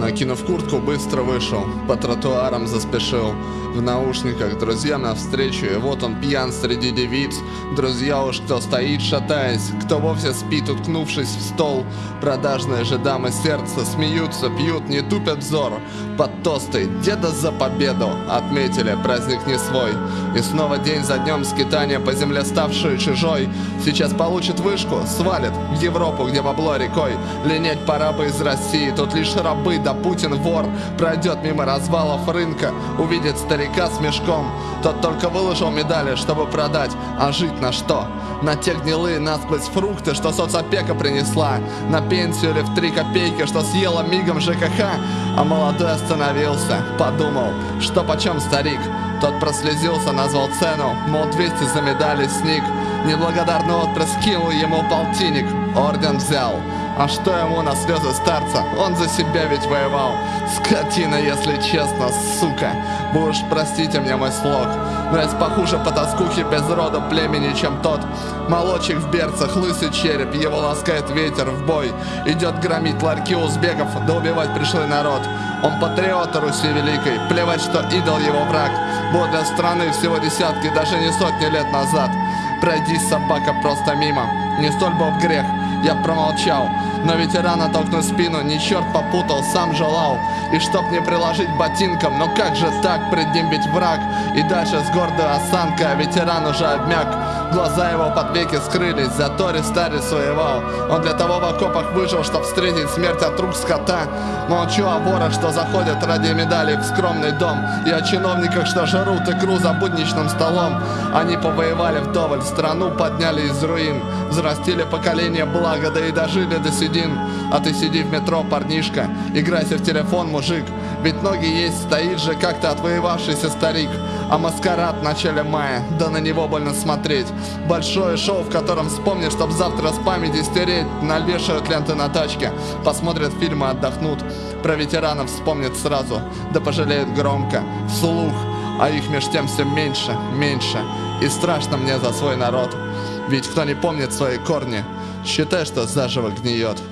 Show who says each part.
Speaker 1: Накинув куртку, быстро вышел, по тротуарам заспешил. В наушниках друзья навстречу, и вот он пьян среди девиц. Друзья уж кто стоит, шатаясь, кто вовсе спит, уткнувшись в стол. Продажные же дамы сердца смеются, пьют, не тупят взор. Под тосты «Деда за победу» отметили праздник не свой. И снова день за днем скитания по земле ставшую чужой. Сейчас получит вышку, свалит в Европу, где бабло рекой. Линять пора бы из России, тут лишь рабы, да Путин вор. Пройдет мимо развалов рынка, увидит старика с мешком. Тот только выложил медали, чтобы продать, а жить на что? На те гнилые насквозь фрукты, что соцопека принесла. На пенсию или в три копейки, что съела мигом ЖКХ. А молодой остановился, подумал, что почем старик. Тот прослезился, назвал цену, мол, 200 за медали сник. Неблагодарный отпрыск кинул ему полтинник, орден взял. А что ему на слезы старца? Он за себя ведь воевал. Скотина, если честно, сука. Вы уж простите мне мой слог. Но похуже по тоскухе без рода племени, чем тот. Молочек в берцах, лысый череп, его ласкает ветер в бой. Идет громить ларьки узбеков, да убивать пришлый народ. Он патриот Руси Великой, плевать, что идол его враг. Был для страны всего десятки, даже не сотни лет назад. Пройди, собака, просто мимо, не столь был грех я промолчал Но ветерана толкнуть спину не черт попутал, сам желал. И чтоб не приложить ботинком, но как же так, пред ним ведь враг. И дальше с гордой осанкой, а ветеран уже обмяк Глаза его под веки скрылись, зато Рестарис воевал Он для того в окопах выжил, чтоб встретить смерть от рук скота. Молчу о ворах, что заходят ради медалей в скромный дом. И о чиновниках, что жрут икру за будничным столом. Они повоевали вдоволь, страну подняли из руин. Взрастили поколение блага, да и дожили до седин. А ты сиди в метро, парнишка, играйся в телефон, мужик. Ведь ноги есть, стоит же как-то отвоевавшийся старик. А маскарад в начале мая, да на него больно смотреть Большое шоу, в котором вспомнишь, чтоб завтра с памяти стереть Навешают ленты на тачке, посмотрят фильмы, отдохнут. Про ветеранов вспомнят сразу, да пожалеют громко, вслух. А их меж тем все меньше, меньше. И страшно мне за свой народ. Ведь кто не помнит свои корни, считай, что заживо гниет